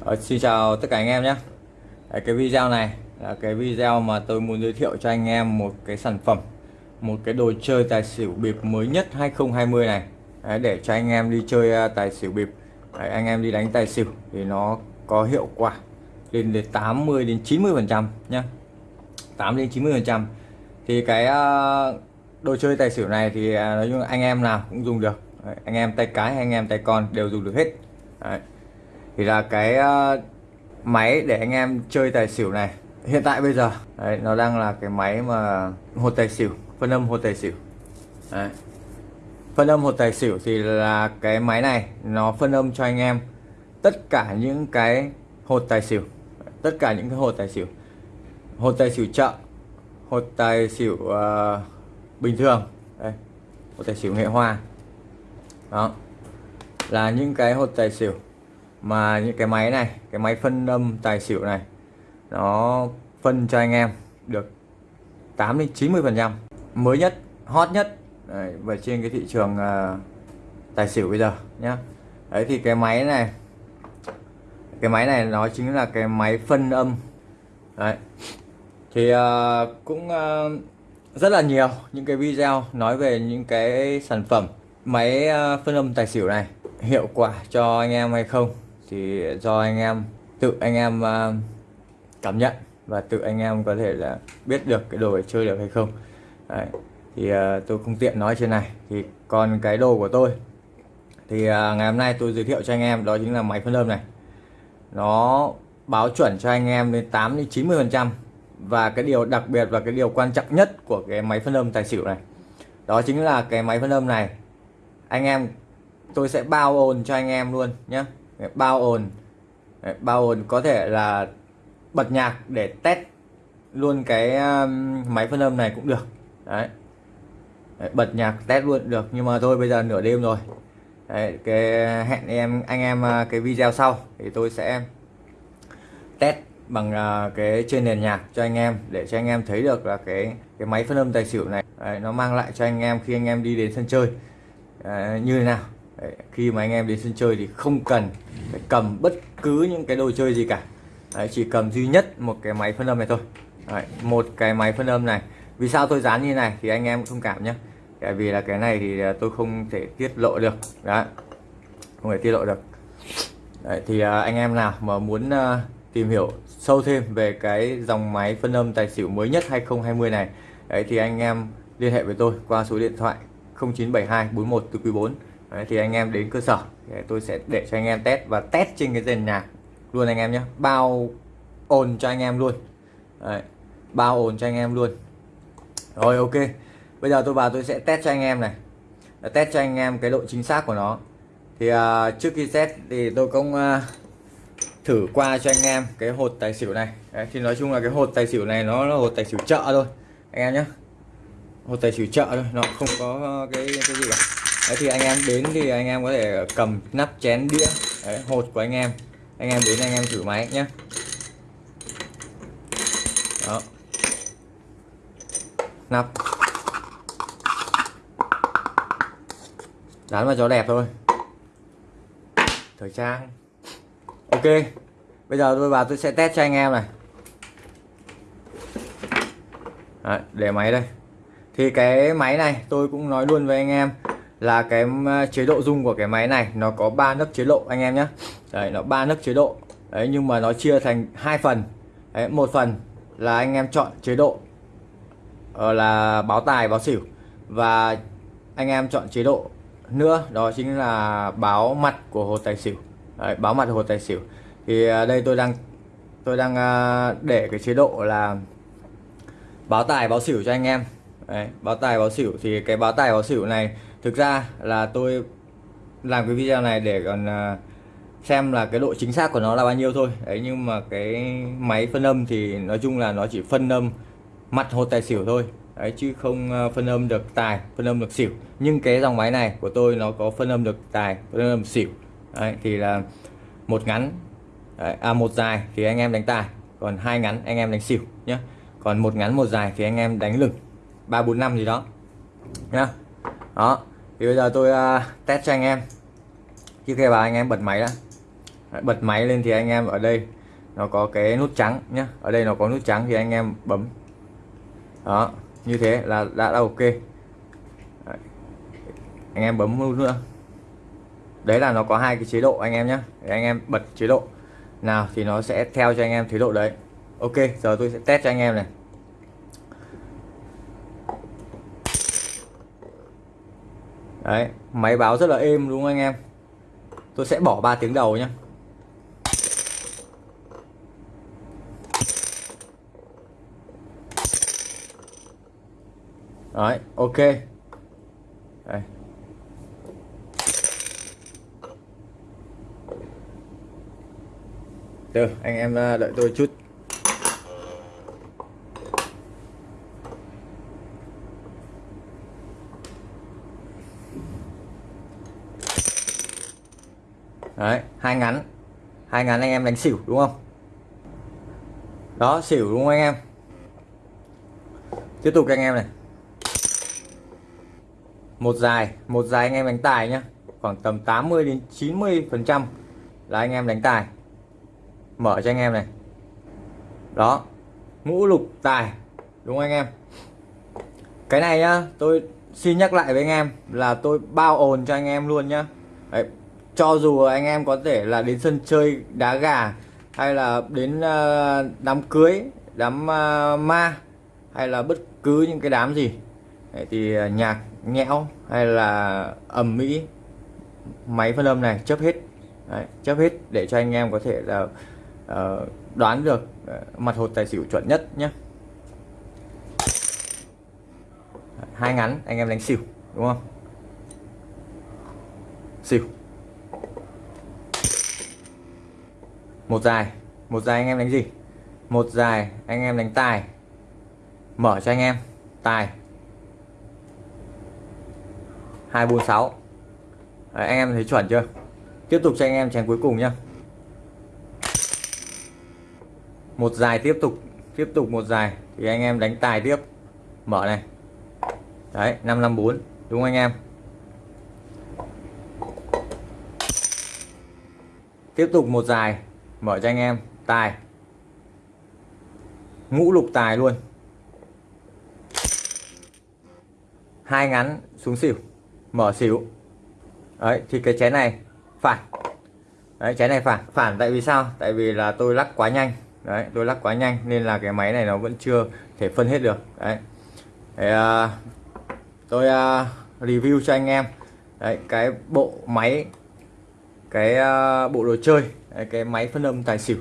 Ờ, xin chào tất cả anh em nhé. Cái video này là cái video mà tôi muốn giới thiệu cho anh em một cái sản phẩm một cái đồ chơi tài xỉu bịp mới nhất 2020 này. Đấy, để cho anh em đi chơi à, tài xỉu bịp. Đấy, anh em đi đánh tài xỉu thì nó có hiệu quả lên đến 80 đến 90 phần trăm nhé 8 đến 90 phần trăm. Thì cái à, đồ chơi tài xỉu này thì à, nói chung anh em nào cũng dùng được. Đấy, anh em tay cái anh em tay con đều dùng được hết. Đấy thì là cái uh, máy để anh em chơi tài xỉu này hiện tại bây giờ. Đấy, nó đang là cái máy mà hột tài xỉu phân âm hột tài xỉu. Đấy. phân âm hột tài xỉu thì là cái máy này nó phân âm cho anh em tất cả những cái hột tài xỉu. Tất cả những cái hột tài xỉu. Hột tài xỉu chợ hột tài xỉu uh, bình thường. Đây hột tài xỉu nghệ hoa. Đó. Là những cái hột tài xỉu mà những cái máy này cái máy phân âm tài xỉu này nó phân cho anh em được 8 đến 90 phần trăm. Mới nhất hot nhất đấy, và trên cái thị trường uh, tài xỉu bây giờ nhá. Đấy thì cái máy này cái máy này nó chính là cái máy phân âm. Đấy thì uh, cũng uh, rất là nhiều những cái video nói về những cái sản phẩm máy uh, phân âm tài xỉu này hiệu quả cho anh em hay không thì do anh em tự anh em uh, cảm nhận và tự anh em có thể là biết được cái đồ để chơi được hay không. Đấy. thì uh, tôi không tiện nói trên này. Thì còn cái đồ của tôi thì uh, ngày hôm nay tôi giới thiệu cho anh em đó chính là máy phân âm này. Nó báo chuẩn cho anh em đến 8 đến 90 phần trăm và cái điều đặc biệt và cái điều quan trọng nhất của cái máy phân âm tài xỉu này đó chính là cái máy phân âm này anh em tôi sẽ bao ồn cho anh em luôn nhé bao ồn. Bao ồn có thể là bật nhạc để test luôn cái um, máy phân âm này cũng được. Đấy. đấy bật nhạc test luôn được nhưng mà thôi bây giờ nửa đêm rồi. Đấy, cái hẹn em anh em à, cái video sau thì tôi sẽ test bằng à, cái trên nền nhạc cho anh em để cho anh em thấy được là cái cái máy phân âm tài xỉu này đấy, nó mang lại cho anh em khi anh em đi đến sân chơi. Đấy, như thế nào? Khi mà anh em đến sân chơi thì không cần phải cầm bất cứ những cái đồ chơi gì cả. Đấy, chỉ cầm duy nhất một cái máy phân âm này thôi. Đấy, một cái máy phân âm này. Vì sao tôi dán như này thì anh em thông cảm nhé tại vì là cái này thì à, tôi không thể tiết lộ được. Đấy không thể tiết lộ được. Đấy, thì à, anh em nào mà muốn à, tìm hiểu sâu thêm về cái dòng máy phân âm tài xỉu mới nhất 2020 này đấy thì anh em liên hệ với tôi qua số điện thoại 0972 41 từ quý 4 Đấy, thì anh em đến cơ sở. Để tôi sẽ để cho anh em test và test trên cái dàn nhạc luôn anh em nhé bao ồn cho anh em luôn. Đấy, bao ồn cho anh em luôn. Rồi ok. Bây giờ tôi vào tôi sẽ test cho anh em này. Test cho anh em cái độ chính xác của nó. Thì uh, trước khi test thì tôi cũng uh, thử qua cho anh em cái hột tài xỉu này. Đấy, thì nói chung là cái hột tài xỉu này nó là hột tài xỉu chợ thôi anh em nhé hột tài xỉu chợ thôi nó không có cái cái gì cả. Đấy thì anh em đến thì anh em có thể cầm nắp chén đĩa Đấy, hột của anh em. Anh em đến anh em thử máy nhé đó. Nắp. Dán vào cho đẹp thôi. Thời trang. Ok. Bây giờ tôi vào tôi sẽ test cho anh em này. Đấy, để máy đây. Thì cái máy này tôi cũng nói luôn với anh em là cái chế độ dung của cái máy này nó có ba nấc chế độ anh em nhé đấy nó ba nấc chế độ. Đấy nhưng mà nó chia thành hai phần. Đấy, một phần là anh em chọn chế độ ờ, là báo tài báo xỉu. Và anh em chọn chế độ nữa đó chính là báo mặt của hồ tài xỉu. Đấy, báo mặt hồ tài xỉu. Thì ờ, đây tôi đang tôi đang ờ, để cái chế độ là báo tài báo xỉu cho anh em. Đấy, báo tài báo xỉu. Thì cái báo tài báo xỉu này thực ra là tôi làm cái video này để còn à, xem là cái độ chính xác của nó là bao nhiêu thôi. Đấy nhưng mà cái máy phân âm thì nói chung là nó chỉ phân âm mặt hột tài xỉu thôi. Đấy chứ không à, phân âm được tài phân âm được xỉu. Nhưng cái dòng máy này của tôi nó có phân âm được tài phân âm xỉu. Đấy, thì là một ngắn. Đấy, à một dài thì anh em đánh tài còn hai ngắn anh em đánh xỉu nhé còn một ngắn một dài thì anh em đánh lửng. Ba bốn năm gì đó. Nhá. Đó thì bây giờ tôi uh, test cho anh em. Trước khi vào anh em bật máy đã. Bật máy lên thì anh em ở đây nó có cái nút trắng nhá. Ở đây nó có nút trắng thì anh em bấm. Đó như thế là đã là ok. Đấy. anh em bấm nút nữa. Đấy là nó có hai cái chế độ anh em nhé để anh em bật chế độ. Nào thì nó sẽ theo cho anh em chế độ đấy. Ok giờ tôi sẽ test cho anh em này. Đấy máy báo rất là êm đúng không anh em? Tôi sẽ bỏ 3 tiếng đầu nhé đấy ok. Đây. Được, anh em à, đợi tôi chút. Đấy, hai ngắn. Hai ngắn anh em đánh xỉu đúng không? Đó, xỉu đúng không anh em? Tiếp tục anh em này. Một dài, một dài anh em đánh tài nhá. Khoảng tầm 80 đến 90% là anh em đánh tài mở cho anh em này đó ngũ lục tài đúng không anh em cái này nhá tôi xin nhắc lại với anh em là tôi bao ồn cho anh em luôn nhá Đấy, cho dù anh em có thể là đến sân chơi đá gà hay là đến ờ, đám cưới đám ờ, ma hay là bất cứ những cái đám gì thì ờ, nhạc nhẽo hay là ầm mỹ máy phân âm này chấp hết Đấy, chấp hết để cho anh em có thể là uh, đoán được uh, mặt hột tài xỉu chuẩn nhất nhé hai ngắn anh em đánh xỉu đúng không? Xỉu. Một dài. Một dài anh em đánh gì? Một dài anh em đánh tài. Mở cho anh em. Tài. Hai bốn sáu. Anh em thấy chuẩn chưa? Tiếp tục cho anh em chén cuối cùng nhá. Một dài tiếp tục. Tiếp tục một dài. Thì anh em đánh tài tiếp. Mở này. Đấy 554 đúng không anh em? Tiếp tục một dài mở cho anh em. Tài. Ngũ lục tài luôn. Hai ngắn xuống xỉu. Mở xỉu. Đấy thì cái chén này phản. Đấy chén này phản. Phản tại vì sao? Tại vì là tôi lắc quá nhanh. Đấy tôi lắc quá nhanh nên là cái máy này nó vẫn chưa thể phân hết được. Đấy. Để, à, tôi à, review cho anh em. Đấy, cái bộ máy cái à, bộ đồ chơi cái máy phân âm tài xỉu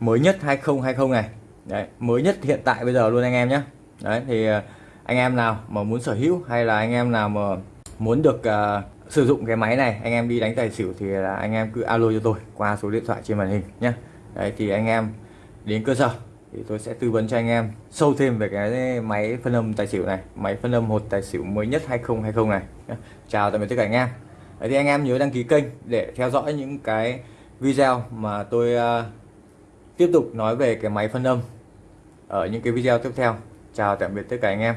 mới nhất 2020 này. Đấy mới nhất hiện tại bây giờ luôn anh em nhé đấy thì ờ, anh em nào mà muốn sở hữu hay là anh em nào mà muốn được uh, sử dụng cái máy này anh em đi đánh tài xỉu thì là anh em cứ alo cho tôi qua số điện thoại trên màn hình nhé đấy thì anh em đến cơ sở thì tôi sẽ tư vấn cho anh em sâu thêm về cái máy phân âm tài xỉu này máy phân âm hột tài xỉu mới nhất 2020 này chào tạm biệt tất cả anh em. Đấy thì anh em nhớ đăng ký kênh để theo dõi những cái video mà tôi uh, tiếp tục nói về cái máy phân âm ở những cái video tiếp theo. Chào tạm biệt tất cả anh em.